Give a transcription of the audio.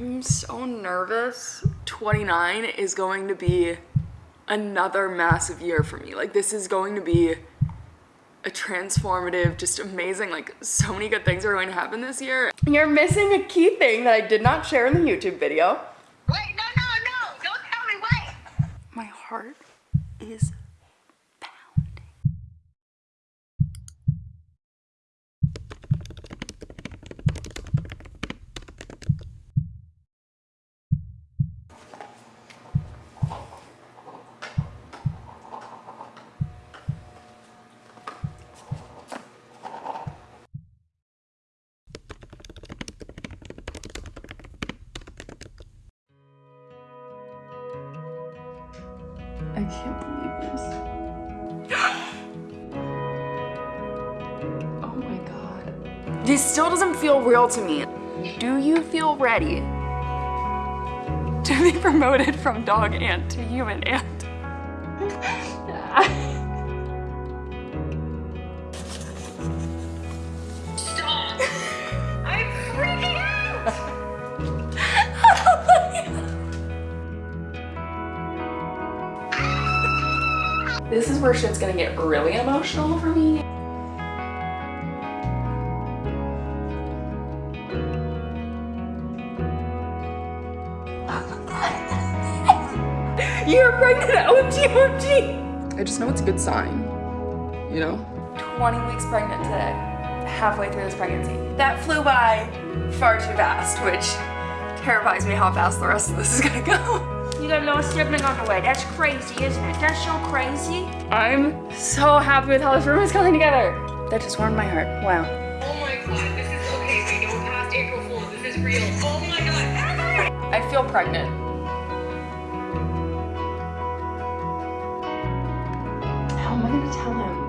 I'm so nervous. 29 is going to be another massive year for me. Like this is going to be a transformative, just amazing, like so many good things are going to happen this year. You're missing a key thing that I did not share in the YouTube video. Wait, no, no, no, don't tell me, wait. My heart is I can't believe this. oh my god. This still doesn't feel real to me. Do you feel ready to be promoted from dog ant to human ant? This is where shit's gonna get really emotional for me. You're pregnant, OMG, OMG! I just know it's a good sign, you know? 20 weeks pregnant today, halfway through this pregnancy. That flew by far too fast, which terrifies me how fast the rest of this is gonna go. You got no sibling on the way. That's crazy, isn't it? That's so crazy. I'm so happy with how this room is coming together. That just warmed my heart. Wow. Oh my god, this is okay. We go past April Fool's. This is real. Oh my god. I feel pregnant. How am I gonna tell him?